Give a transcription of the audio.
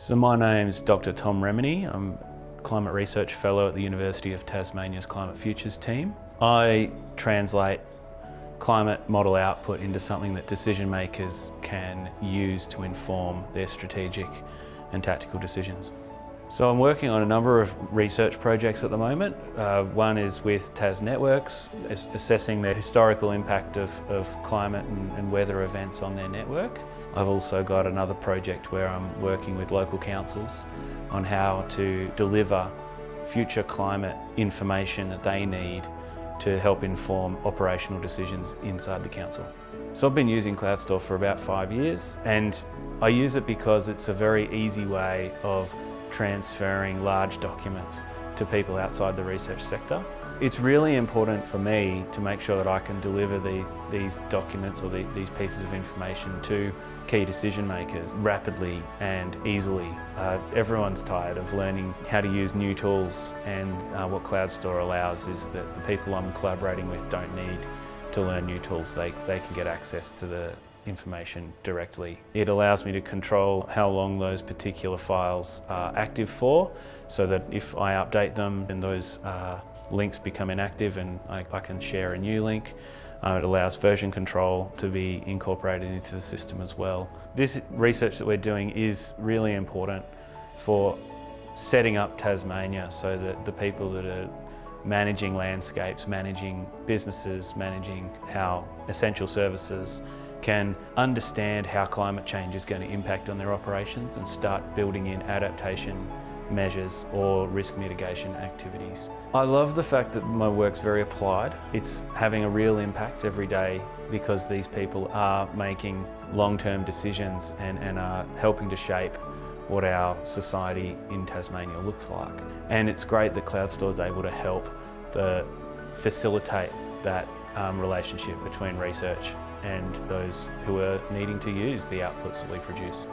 So my name's Dr Tom Remenyi. I'm Climate Research Fellow at the University of Tasmania's Climate Futures team. I translate climate model output into something that decision makers can use to inform their strategic and tactical decisions. So I'm working on a number of research projects at the moment. Uh, one is with Tas Networks, assessing the historical impact of, of climate and, and, weather events on their network. I've also got another project where I'm working with local councils on how to deliver future climate information that they need to help inform operational decisions inside the council. So I've been using CloudStor for about five years and I use it because it's a very easy way of transferring large documents to people outside the research sector. It's really important for me to make sure that I can deliver the, these documents or the, these pieces of information to key decision makers rapidly and easily. Uh, everyone's tired of learning how to use new tools and uh, what CloudStor allows is that the people I'm collaborating with don't need to learn new tools. They, they can get access to the information directly. It allows me to control how long those particular files are active for so that if I update them and those uh, links become inactive and I, I, can share a new link. Uh, it allows version control to be incorporated into the system as well. This research that we're doing is really important for setting up Tasmania so that the people that are managing landscapes, managing businesses, managing our essential services can understand how climate change is going to impact on their operations and start building in adaptation measures or risk mitigation activities. I love the fact that my work's very applied. It's having a real impact every day because these people are making long-term decisions and, and are helping to shape what our society in Tasmania looks like. And it's great that CloudStor is able to help the, facilitate that um, relationship between research and those who are needing to use the outputs that we produce.